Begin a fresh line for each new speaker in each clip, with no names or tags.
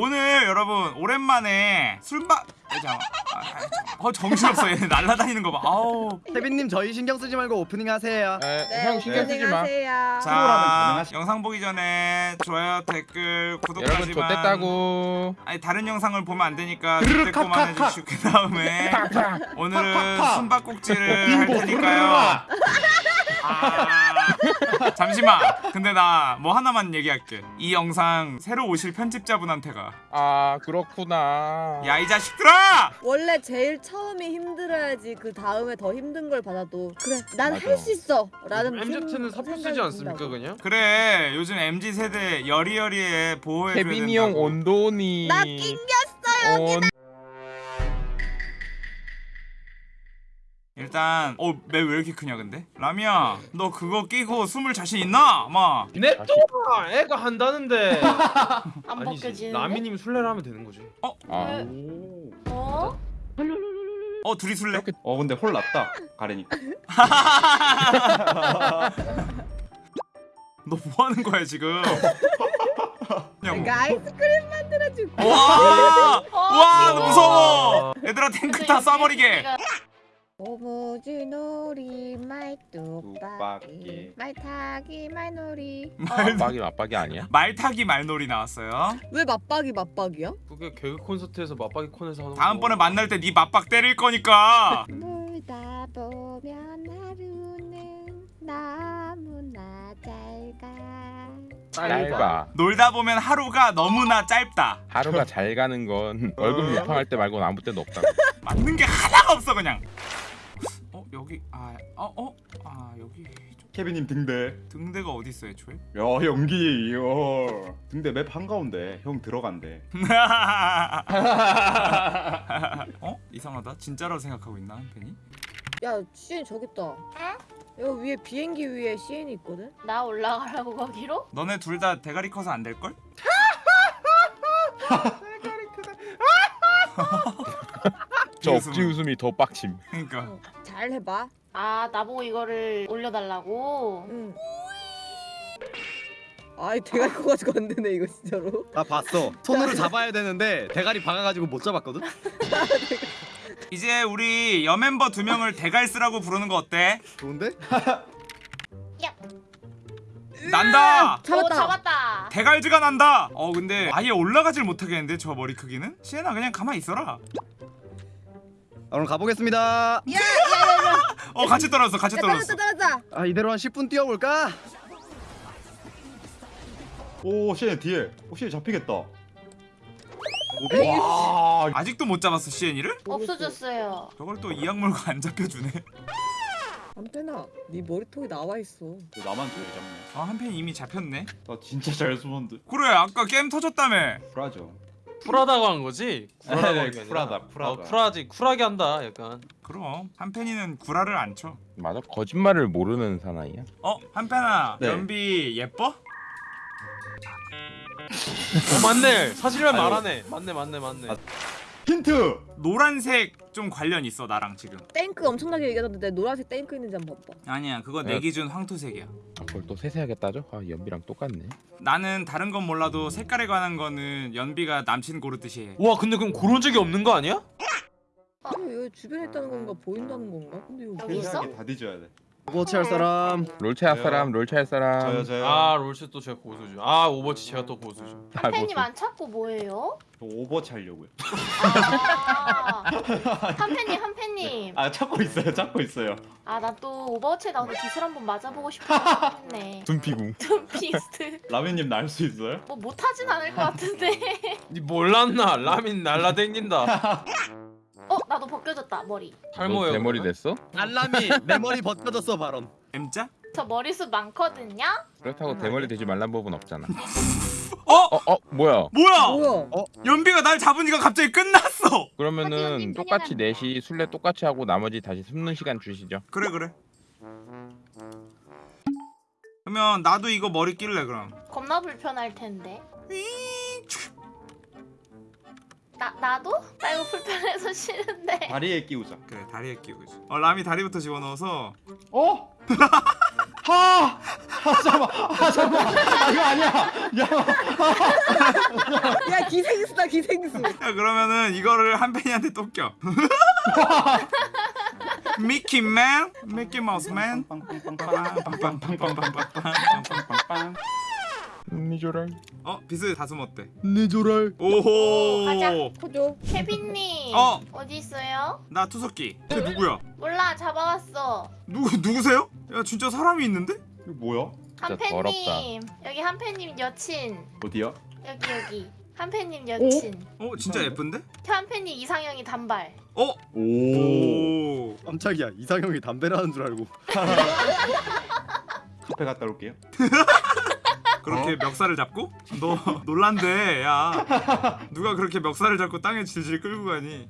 오늘 여러분 오랜만에 술바 아, 잠깐만. 아, 아. 어 정신없어 얘네 날라다니는 거봐 아우
태빈님 저희 신경 쓰지 말고 오프닝 하세요.
에,
네,
형 신경 쓰지 마.
안녕하세요.
자
가능하시-
영상 보기 전에 좋아요 댓글
여러분
구독까지만
좋댔다고.
아니 다른 영상을 보면 안 되니까 좋댔고만 해주시고 그 다음에 오늘은 숨바꼭질을 할 테니까요 아, 잠시만 근데 나 뭐 하나만 얘기할게 이 영상 새로 오실 편집자분한테
아 그렇구나.
가야 이 자식들아
원래 제일 처음이 힘들어야지 그 다음에 더 힘든 걸 받아도 그래 난 할. 수 있어 라는
MZ는
생-
사표 쓰지 않습니까. 그냥?
그래 요즘 MZ 세대 여리여리에 보호해줘야
케빈이 형
된다고
온도니.
나 낑겼어
온...
일단 어매 왜 이렇게 크냐 근데 라미야 너 그거 끼고 숨을 자신 있나 마
냅둬! 애가 한다는데
안
아니지
벗겨지는데?
라미님 술래를 하면 되는 거지
아,
어?
어 둘이 술래
이렇게
어 근데 홀 났다 가래니까.
너 뭐 하는 거야 지금 그냥
내가 아이스크림 만들어줄게
와!
어,
와,
귀여워.
무서워! 얘들아 탱크 타 쏴버리게!
오무지놀이 뚝박기. 말타기 말놀이
맞박이 맞박이 아니야?
말 타기 말놀이 나왔어요
왜 맞박이 맞박이야?
그게 개그 콘서트에서 맞박이 콘에서 하는
다음번에
거.
만날 때 네 맞박 때릴 거니까
놀다 보면 하루는 너무나 짧아
짧아.
놀다 보면 하루가 너무나 짧다
하루가 잘 가는 건 월급 유팡할 때 말고는 아무 때도 없다.
맞는 게 하나가 없어 그냥 어 여기 아 어 어? 아 여기
케빈님 등대.
등대가 어디 있어 애초에?
야 연기 요. 등대 맵 한가운데 형 들어간대.
어? 이상하다 진짜라고 생각하고 있나 한편이?
야 CN 저기 있다 여기 위에 비행기 위에 CN이 있거든?
나 올라가라고 거기로?
너네 둘 다 대가리 커서 안 될걸?
저 억지 웃음이 더 빡침.
그니까
어, 잘 해봐
아 나보고 이거를 올려달라고?
응 아이 대가리 커가지고 안 되네 이거 진짜로
나 봤어. 손으로 잡아야 되는데 대가리 박아가지고 못 잡았거든.
이제 우리 여멤버 두 명을 대갈스라고 부르는 거 어때?
좋은데?
난다!
오
잡았다
잡았다
대갈즈가 난다! 어 근데 아예 올라가질 못하겠는데 저 머리 크기는? 시엔아 그냥 가만히 있어라
아, 그럼 가보겠습니다.
어 같이 떨어졌어 같이
야
떨어졌어
떨어졌다 떨어졌다
아 이대로 한 10분 뛰어볼까? 오 시엔 뒤에. 오 시엔 잡히겠다. 와.
아직도 못 잡았어 시엔이를?
없어졌어요
저걸 또 이 악물고 안 잡혀주네
안페나 네 머리통이 나와있어
나만 저기 잡네.
아 한편 이미 잡혔네
나 진짜 잘 숨었는데.
그래 아까 게임 터졌다며
쿨하죠.
쿨하다고 한 거지? 쿨하다고 아니라
쿨하다, 쿨하다.
어, 쿨하지 쿨하게 한다 약간
그럼 한편이는 구라를 안 쳐.
맞아 거짓말을 모르는 사나이야.
어 한편아
네.
연비 예뻐?
어 맞네 사실만
아유.
말하네 맞네 맞네 맞네
아. 힌트.
노란색 좀 관련 있어 나랑 지금.
땡크 엄청나게 얘기하던데 노란색 땡크 있는지 한번 봐봐
아니야 그거 내
네.
기준 황토색이야.
아, 그걸 또 세세하게 따져? 아 연비랑 똑같네.
나는 다른 건 몰라도 색깔에 관한 거는 연비가 남친 고르듯이 해.
와 근데 그럼 그런 적이 없는 거 아니야?
아, 여기 주변에 있다는 건가 보인다는 건가? 근데
여기
뭐야?
있어?
다 뒤져야 돼. 오버워치 할 사람.
롤체 할 사람, 롤체 할 사람.
저요 저요.
아 롤체 또 제가 고수죠 아 오버워치 제가 또 고수죠
아,
팬님
뭐,
안 찾고 뭐예요?
저 오버워치 하려고요.
아 한팬님 한팬님
아 찾고 있어요. 찾고 있어요.
아 나 또 오버워치에 나오는 기술 한번 맞아보고 싶었네
둔피궁.
좀 비스트
라면님 날 수 있어요?
뭐 못하진 않을 것 같은데
니 몰랐나 라민 날라댕긴다
어 나도 벗겨졌다 머리
탈모예요
대머리
그러면?
됐어?
알람이 내 머리 벗겨졌어 발언.
M자?
저 머리숱 많거든요?
그렇다고 대머리 되지 말란 법은 없잖아.
어?
어, 어, 뭐야?
뭐야?
뭐야?
연비가 날 잡으니까 갑자기 끝났어.
그러면은 똑같이 4시 술래 똑같이 하고 나머지 다시 숨는 시간 주시죠.
그래 그래. 그러면 나도 이거 머리 낄래 그럼.
겁나 불편할 텐데 나 나도? 나 이거 불편해서 싫은데
다리에 끼우자.
그래 다리에 끼우지. 어 라미 다리부터 집어넣어서
어? 하! 잠깐만 아 잠깐만 아, 이거 아니야 야
야 기생수다 기생수.
야 그러면은 이거를 한 팬이한테 또 껴. 미키맨, 미키마우스맨.
빵빵빵빵빵빵빵빵빵빵빵빵빵빵빵빵 니조랄 어? 비스 다슴 어때? 니조랄
오호
가자 고조
케빈님
어
어디 있어요?
나 투석기 쟤 누구야?
몰라 잡아왔어
누구 누구세요? 야 진짜 사람이 있는데?
이거 뭐야?
한팬님 여기 한팬님 여친
어디야?
여기 여기 한팬님 어? 여친 오?
어? 진짜 예쁜데?
한팬님 이상형이 단발
어?
오,
오.
깜짝이야 이상형이 담배라는 줄 알고
카페 갔다 올게요
그렇게 멱살을 잡고? 너 놀란데 야. 누가 그렇게 멱살을 잡고 땅에 질질 끌고 가니?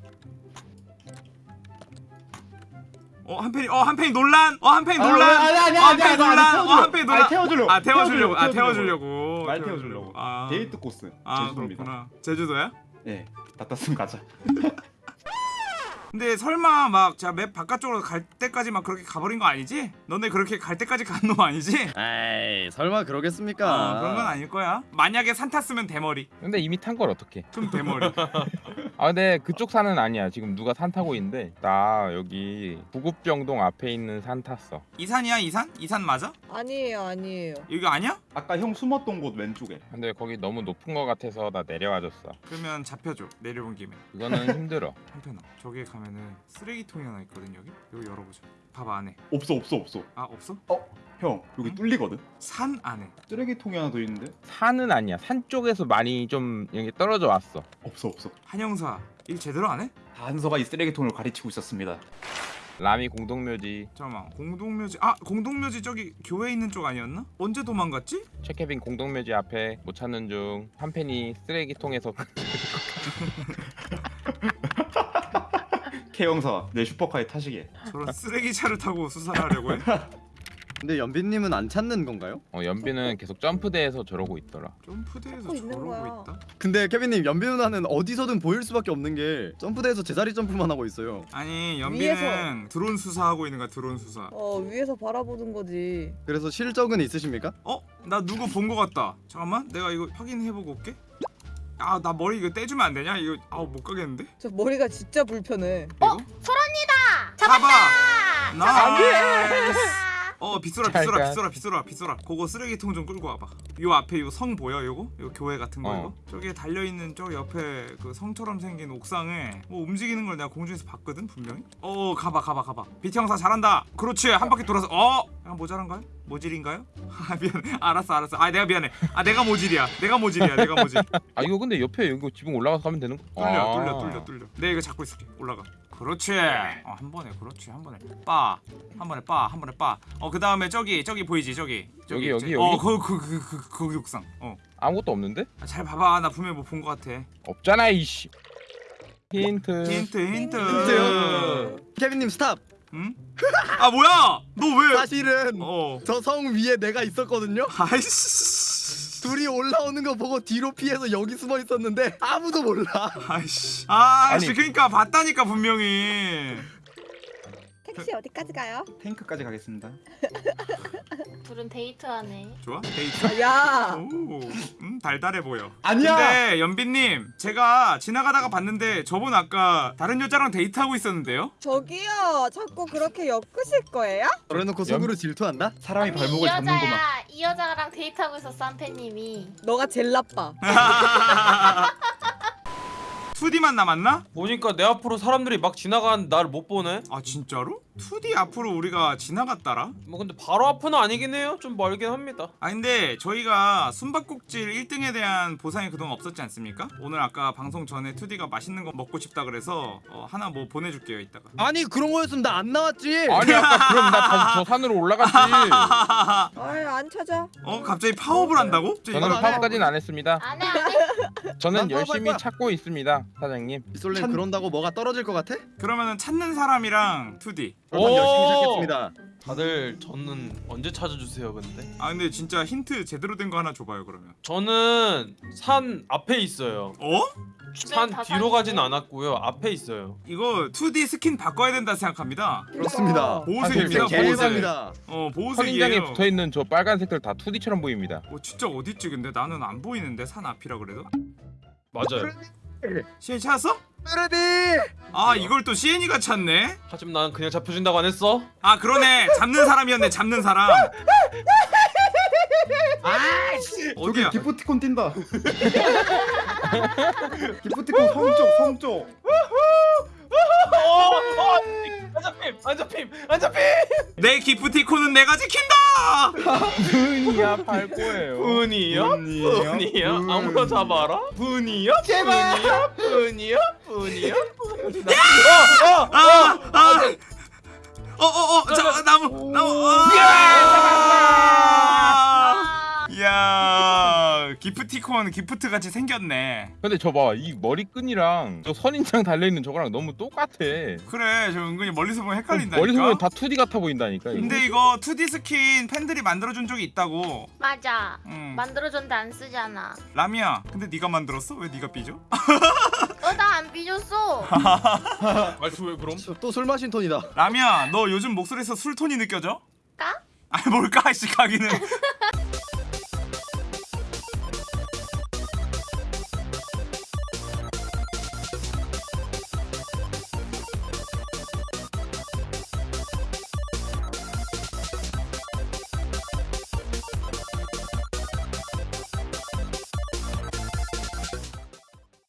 어 한팬이 어 한팬이 논란! 어 한팬이 논란!
아니 아니
어
아니
한팬이 논란! 어 한팬이 논란!
태워주려고.
아 태워주려고. 아 태워주려고.
말 태워주려고.
아.
데이트 코스.
아
제주도입니다.
제주도야?
예 닫았으면 가자
근데 설마 막 자 map 바깥쪽으로 갈 때까지 막 그렇게 가버린 거 아니지? 너네 그렇게 갈 때까지 간 놈 아니지?
에이 설마 그러겠습니까?
아 그런 건 아닐 거야. 만약에 산 탔으면 대머리.
근데 이미 탄 걸 어떡해?
그럼 대머리
아 근데 그쪽 산은 아니야. 지금 누가 산 타고 있는데. 나 여기 부급병동 앞에 있는 산 탔어.
이 산이야 이 산? 이 산 맞아?
아니에요 아니에요.
여기 아니야?
아까 형 숨었던 곳 왼쪽에.
근데 거기 너무 높은 거 같아서 나 내려와줬어.
그러면 잡혀줘 내려온 김에.
그거는 힘들어.
한편아 저기에 가면은 쓰레기통이 하나 있거든 여기? 여기 열어보자. 봐봐 안에
없어 없어 없어.
아 없어?
형 여기
응?
뚫리거든
산 안에
쓰레기통이 하나 더 있는데
산은 아니야 산 쪽에서 많이 좀 여기 떨어져 왔어
없어 없어
한영사 일 제대로 안 해?
단서가 이 쓰레기통을 가르치고 있었습니다
라미 공동묘지
잠깐만 공동묘지 아 공동묘지 저기 교회 있는 쪽 아니었나? 언제 도망갔지?
체케빈 공동묘지 앞에 못 찾는 중 한 팬이 쓰레기통에서
K 형사 내 슈퍼카에 타시게
저런 쓰레기 차를 타고 수사를 하려고 해?
근데 연빈님은 안 찾는 건가요?
어, 연비는 계속 점프대에서 저러고 있더라
점프대에서
있는
저러고
거야.
있다?
근데 케빈님 연빈 누나는 어디서든 보일 수밖에 없는 게 점프대에서 제자리 점프만 하고 있어요
아니 연비는
위에서.
드론 수사하고 있는 거야 드론 수사
어 위에서 바라보는 거지.
그래서 실적은 있으십니까?
어? 나 누구 본 거 같다 잠깐만 내가 이거 확인해보고 올게 아 나 머리 이거 떼주면 안 되냐? 이거 아우 못 가겠는데?
저 머리가 진짜 불편해.
이거?
소란이다.
잡아!
잡았다.
nice 어 빗소라
잘
빗소라
가.
빗소라 빗소라 빗소라 그거 쓰레기통 좀 끌고 와봐 요 앞에 요 성 보여 요거? 요 교회 같은 거
어.
이거? 저기에 달려있는 저 옆에 그 성처럼 생긴 옥상에 뭐 움직이는 걸 내가 공중에서 봤거든 분명히 어 가봐 가봐 가봐 비트 형사 잘한다 그렇지 한 바퀴 돌아서 어? 약간 모자란가요? 모질인가요? 아 미안 알았어 알았어 아 내가 미안해 아 내가 모질이야 내가 모질이야 내가 모질
아 이거 근데 옆에 이거 지붕 올라가서 가면 되는 거?
뚫려
아.
뚫려 뚫려 뚫려 내가 이거 잡고 있을게 올라가 그렇지. 어, 한 번에 그렇지. 한 번에 빠한 번에 빠한 번에 빠어 그 다음에 저기 저기 보이지? 저기 저기
여기, 여기,
어
여기?
그그그그 거기 옥상.
아무것도 없는데?
어잘 봐봐. 나 분명히 뭐 본 거 같아.
없잖아 이씨. 힌트.
힌트 힌트.
힌트요? 케빈님 stop.
응? 아 뭐야? 너 왜?
사실은
어.
저 성 위에 내가 있었거든요?
아이씨
둘이 올라오는 거 보고 뒤로 피해서 여기 숨어 있었는데 아무도 몰라.
아이씨. 아이씨.
아니.
그러니까 봤다니까 분명히
택시 어디까지 가요?
탱크까지 가겠습니다
둘은 데이트하네.
좋아 데이트
아, 야.
오, 음, 달달해 보여.
아니야!
근데 연빈님, 제가 지나가다가 봤는데 저분 아까 다른 여자랑 데이트하고 있었는데요?
저기요. 자꾸 그렇게 엮으실 거예요?
그래놓고 속으로 질투한다?
사람이
아니,
발목을
이
잡는구만
여자야 이 여자랑 데이트하고 있었어 한팬님이.
너가 제일 나빠.
2D만 남았나?
보니까 내 앞으로 사람들이 막 지나가는 나를 못 보네.
아 진짜로? 2D 앞으로 우리가 지나갔더라?
뭐 근데 바로 앞은 아니긴 해요. 좀 멀긴 합니다.
아 근데 저희가 숨바꼭질 1등에 대한 보상이 그동안 없었지 않습니까? 오늘 아까 방송 전에 2D가 맛있는 거 먹고 싶다 그래서 어, 하나 뭐 보내줄게요 이따가
아니 그런 거였으면 나 안 나왔지
아니 아까 그럼 나 다시 저 산으로 올라갔지
아이 안 찾아.
어? 갑자기 파업을 한다고?
저는. 파업까지는 안 했습니다
안해 안해.
저는 열심히. 찾고 있습니다 사장님
이솔님
참-
그런다고 뭐가 떨어질 것 같아?
그러면 찾는 사람이랑 2D
그럼
오!
열심히 찾겠습니다
다들 저는 언제 찾아주세요 근데?
아 근데 진짜 힌트 제대로 된 거 하나 줘봐요 그러면
저는 산 앞에 있어요.
어?
산다
뒤로 가진. 않았고요. 앞에 있어요.
이거 2D 스킨 바꿔야 된다 생각합니다.
그렇습니다.
보호색입니다.
사실
보호색.
개입니다.
어 보호색이에요.
붙어 있는 저 빨간 색들 다 2D처럼 보입니다.
어 진짜 어디 있지 근데 나는 안 보이는데 산 앞이라 그래도.
맞아요.
시엔 찾았어?
메르디.
아 이걸 또 시엔이가 찾네.
하지만 난 그냥 잡혀준다고 안 했어.
아 그러네 잡는 사람이었네 잡는 사람.
저기
어디야?
기프티콘 뛴다. 기프티콘 성쪽 성쪽.
안 잡힘, 안 잡힘, 안 잡힘.
내 기프티콘은 내가 지킨다.
분이야 팔 거예요.
분이요?
분이요?
아무나 잡아라. 분이요? 제발. 분이요? 분이요? 분이요?
아, 아. 어, 어, 어, 저 나무, 나무. 아! 야, 기프티콘 기프트 같이 생겼네.
근데 저 봐 이 머리끈이랑 저 선인장 달려 있는 저거랑 너무 똑같아.
그래, 저 은근히 멀리서 보면 헷갈린다니까.
머리 보면 다 2D 같아 보인다니까. 이거.
근데 이거 2D 스킨 팬들이 만들어준 적이 있다고.
맞아.
음.
만들어줬는데 안 쓰잖아.
라미야, 근데 네가 만들었어? 왜 네가 삐져?
어, 나안 삐졌어.
말투 왜 그럼?
또 술 마신 톤이다.
라미야, 너 요즘 목소리에서 술 톤이 느껴져?
까?
아니 뭘까? 씨 가기는.